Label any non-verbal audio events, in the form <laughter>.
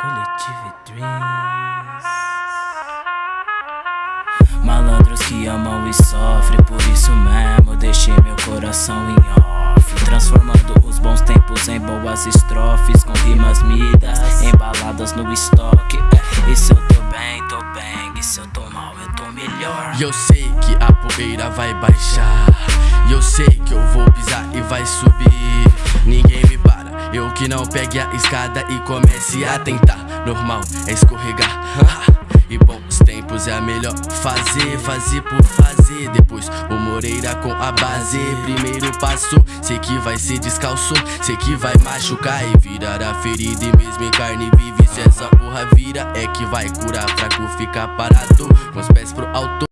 Coletivo Dreams. Malandros que amam e sofrem Por isso mesmo deixei meu coração em off. Transformando os bons tempos em boas estrofes Com rimas midas, embaladas no estoque. É, E se eu tô bem, tô bem E se eu tô mal, eu tô melhor. E eu sei que a poeira vai baixar E eu sei que eu vou pisar e vai subir. Ninguém que não pegue a escada e comece a tentar. Normal é escorregar. <laughs> E bons tempos é a melhor fazer, fazer por fazer Depois o Moreira com a base. Primeiro passou, sei que vai ser descalço Sei que vai machucar e virar a ferida. E mesmo em carne vive, se essa porra vira É que vai curar, fraco ficar parado Com os pés pro alto